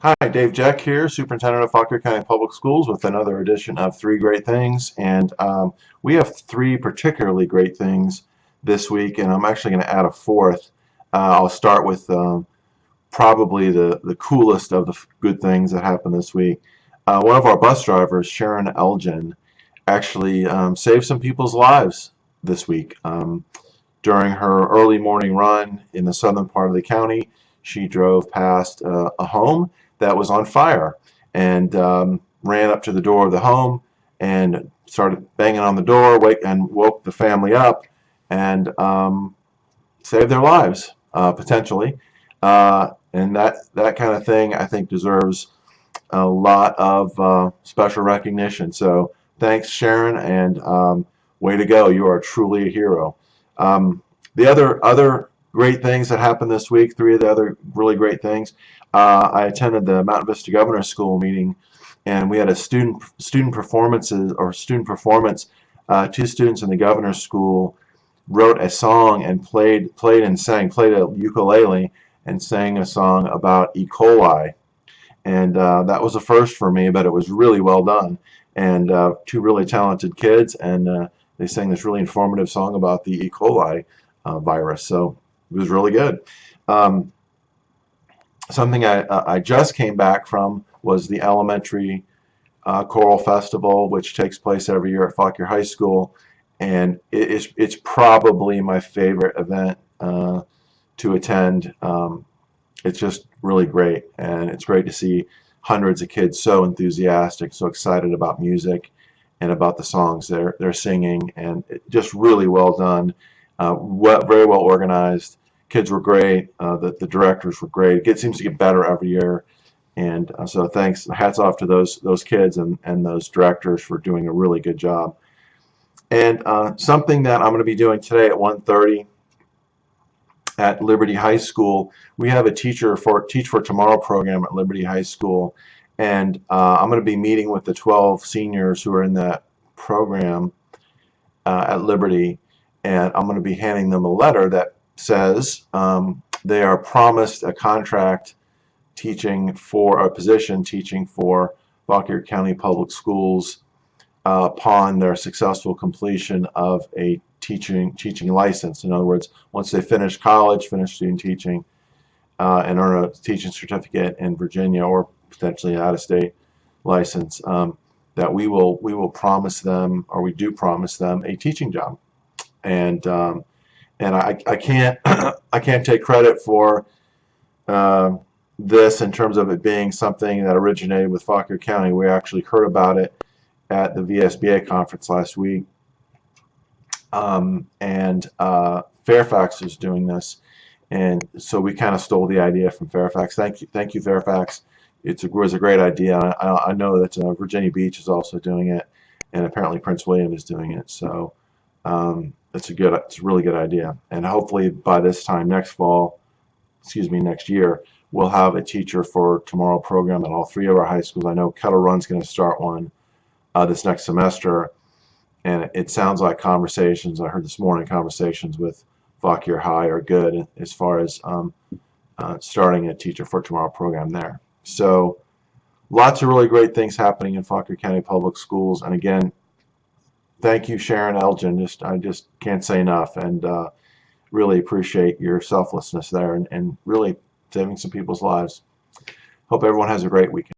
Hi, Dave Jeck here, Superintendent of Fauquier County Public Schools with another edition of Three Great Things. And um, we have three particularly great things this week, and I'm actually going to add a fourth. Uh, I'll start with um, probably the, the coolest of the good things that happened this week. Uh, one of our bus drivers, Sharon Elgin, actually um, saved some people's lives this week. Um, during her early morning run in the southern part of the county, she drove past uh, a home that was on fire and um, ran up to the door of the home and started banging on the door wake, and woke the family up and um, saved their lives uh, potentially. Uh, and that that kind of thing I think deserves a lot of uh, special recognition. So thanks Sharon and um, way to go. You are truly a hero. Um, the other other great things that happened this week three of the other really great things. Uh, I attended the Mountain Vista Governor's School meeting and we had a student student performances or student performance. Uh, two students in the governor's school wrote a song and played played and sang played a ukulele and sang a song about E. coli. And uh, that was a first for me but it was really well done. And uh, two really talented kids and uh, they sang this really informative song about the E. coli uh, virus. So it was really good. Um, something I, uh, I just came back from was the elementary uh, choral festival which takes place every year at Fauquier High School. And it is, it's probably my favorite event uh, to attend. Um, it's just really great. And it's great to see hundreds of kids so enthusiastic so excited about music and about the songs they're, they're singing. And just really well done uh, very well organized kids were great. Uh, the, the directors were great. It seems to get better every year. And uh, so thanks, hats off to those those kids and, and those directors for doing a really good job. And uh, something that I'm going to be doing today at 1.30 at Liberty High School, we have a teacher for Teach for Tomorrow program at Liberty High School. And uh, I'm going to be meeting with the 12 seniors who are in that program uh, at Liberty. And I'm going to be handing them a letter that says um, they are promised a contract teaching for a position teaching for Fauquier County Public Schools uh, upon their successful completion of a teaching teaching license. In other words, once they finish college, finish student teaching, uh, and earn a teaching certificate in Virginia or potentially out-of-state license, um, that we will we will promise them, or we do promise them, a teaching job. And um, and I, I can't I can't take credit for uh, this in terms of it being something that originated with Fauquier County. We actually heard about it at the VSBA conference last week, um, and uh, Fairfax is doing this, and so we kind of stole the idea from Fairfax. Thank you, thank you, Fairfax. It's a, it was a great idea. I, I know that uh, Virginia Beach is also doing it, and apparently Prince William is doing it. So. Um, it's a good it's a really good idea. And hopefully by this time next fall excuse me next year we'll have a teacher for tomorrow program at all three of our high schools. I know Kettle Run's going to start one uh, this next semester. And it sounds like conversations I heard this morning conversations with Fauquier High are good as far as um, uh, starting a teacher for tomorrow program there. So lots of really great things happening in Fauquier County Public Schools. And again thank you, Sharon Elgin. Just I just can't say enough, and uh, really appreciate your selflessness there, and, and really saving some people's lives. Hope everyone has a great weekend.